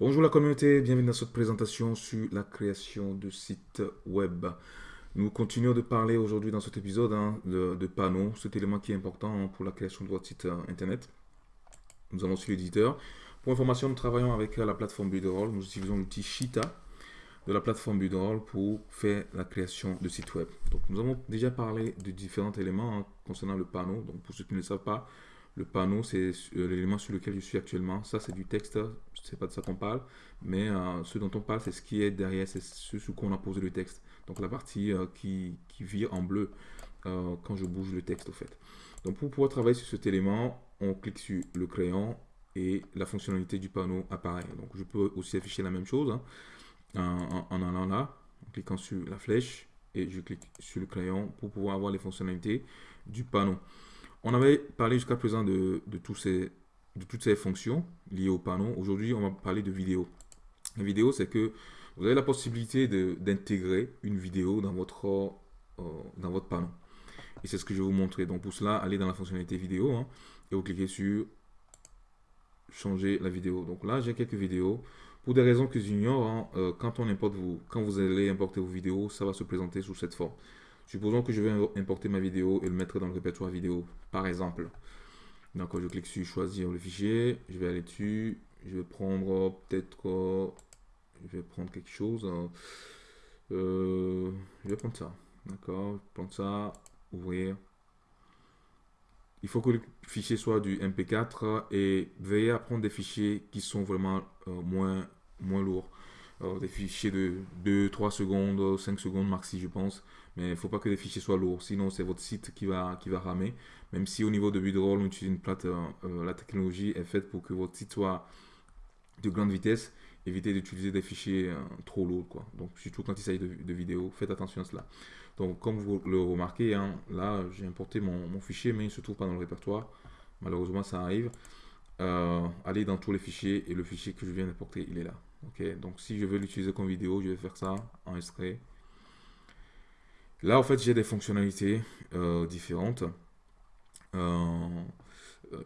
Bonjour la communauté, bienvenue dans cette présentation sur la création de sites web. Nous continuons de parler aujourd'hui dans cet épisode hein, de, panneaux, cet élément qui est important pour la création de votre site euh, internet. Nous allons sur l'éditeur. Pour information, nous travaillons avec la plateforme Builderall. Nous utilisons l'outil Shita de la plateforme Builderall pour faire la création de sites web. Donc, nous avons déjà parlé de différents éléments hein, concernant le panneau. Donc, pour ceux qui ne le savent pas, le panneau, c'est euh, l'élément sur lequel je suis actuellement. Ça, c'est du texte. C'est pas de ça qu'on parle. Mais euh, ce dont on parle, c'est ce qui est derrière. C'est ce sur quoi on a posé le texte. Donc, la partie euh, qui, vire en bleu quand je bouge le texte, au fait. Donc, pour pouvoir travailler sur cet élément, on clique sur le crayon et la fonctionnalité du panneau apparaît. Donc, je peux aussi afficher la même chose hein, en, allant là, en cliquant sur la flèche et je clique sur le crayon pour pouvoir avoir les fonctionnalités du panneau. On avait parlé jusqu'à présent de, toutes ces fonctions liées au panneau. Aujourd'hui, on va parler de vidéo. La vidéo, c'est que vous avez la possibilité d'intégrer une vidéo dans votre, euh, dans votre panneau. Et c'est ce que je vais vous montrer. Donc pour cela, allez dans la fonctionnalité vidéo hein, et vous cliquez sur changer la vidéo. Donc là, j'ai quelques vidéos. Pour des raisons que j'ignore, hein, euh, quand quand vous allez importer vos vidéos, ça va se présenter sous cette forme. Supposons que je vais importer ma vidéo et le mettre dans le répertoire vidéo, par exemple. Donc, je clique sur choisir le fichier, je vais aller dessus, je vais prendre peut-être, je vais prendre quelque chose. Hein. Euh, je vais prendre ça, d'accord, je prendre ça, ouvrir. Il faut que le fichier soit du MP4 et veillez à prendre des fichiers qui sont vraiment euh, moins lourds. Euh, des fichiers de 2, 3 secondes, 5 secondes maxi, je pense. Mais il ne faut pas que les fichiers soient lourds, sinon c'est votre site qui va, qui va ramer. Même si au niveau de Budroll, on utilise une plate, euh, euh, la technologie est faite pour que votre site soit de grande vitesse. Évitez d'utiliser des fichiers trop lourds. Quoi. Donc, surtout quand il s'agit de, vidéos, faites attention à cela. Donc, comme vous le remarquez, hein, là, j'ai importé mon, mon, fichier, mais il ne se trouve pas dans le répertoire. Malheureusement, ça arrive. allez dans tous les fichiers et le fichier que je viens d'importer, il est là. Ok, donc si je veux l'utiliser comme vidéo, je vais faire ça, enregistrer. Là, en fait, j'ai des fonctionnalités euh, différentes. Euh,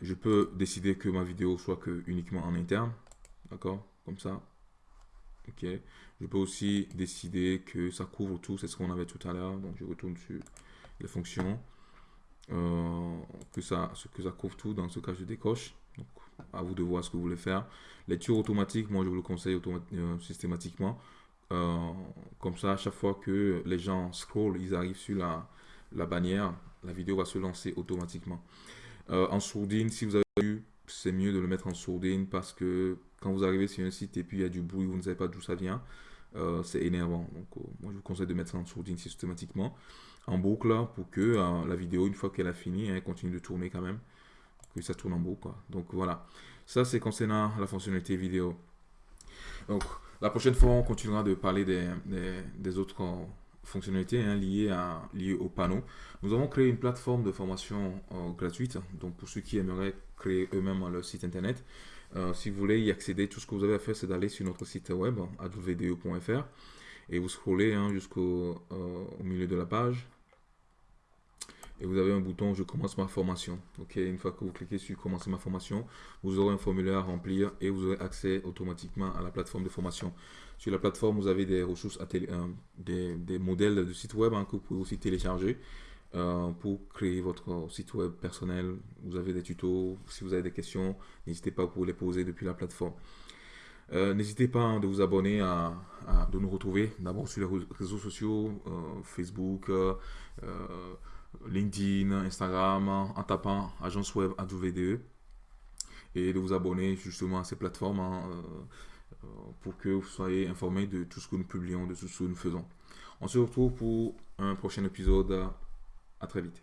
je peux décider que ma vidéo soit que uniquement en interne. D'accord Comme ça. Ok. Je peux aussi décider que ça couvre tout. C'est ce qu'on avait tout à l'heure. Donc, je retourne sur les fonctions. Euh, que, ça, que ça couvre tout. Dans ce cas, je décoche. Donc, à vous de voir ce que vous voulez faire. Lecture automatique, moi je vous le conseille euh, systématiquement. Euh, comme ça, à chaque fois que les gens scrollent, ils arrivent sur la, bannière, la vidéo va se lancer automatiquement. Euh, en sourdine, si vous avez vu, c'est mieux de le mettre en sourdine parce que quand vous arrivez sur un site et puis il y a du bruit, vous ne savez pas d'où ça vient, c'est énervant. Donc, moi je vous conseille de mettre en sourdine systématiquement, en boucle, pour que la vidéo, une fois qu'elle a fini, elle continue de tourner quand même que ça tourne en boucle. Donc voilà, ça c'est concernant la fonctionnalité vidéo. Donc la prochaine fois, on continuera de parler des, autres fonctionnalités hein, liées, à, au panneau. Nous avons créé une plateforme de formation euh, gratuite, donc pour ceux qui aimeraient créer eux-mêmes leur site internet. Euh, si vous voulez y accéder, tout ce que vous avez à faire, c'est d'aller sur notre site web, www.fr, et vous scrollez hein, jusqu'au euh, milieu de la page et vous avez un bouton je commence ma formation. Ok une fois que vous cliquez sur commencer ma formation vous aurez un formulaire à remplir et vous aurez accès automatiquement à la plateforme de formation. Sur la plateforme vous avez des ressources à euh, des, modèles de site web hein, que vous pouvez aussi télécharger euh, pour créer votre site web personnel. Vous avez des tutos. Si vous avez des questions n'hésitez pas pour les poser depuis la plateforme. Euh, N'hésitez pas hein, de vous abonner, à, de nous retrouver d'abord sur les réseaux sociaux, Facebook, LinkedIn, Instagram, en tapant agence web AWDE et de vous abonner justement à ces plateformes hein, euh, pour que vous soyez informés de tout ce que nous publions, de tout ce que nous faisons. On se retrouve pour un prochain épisode. À très vite.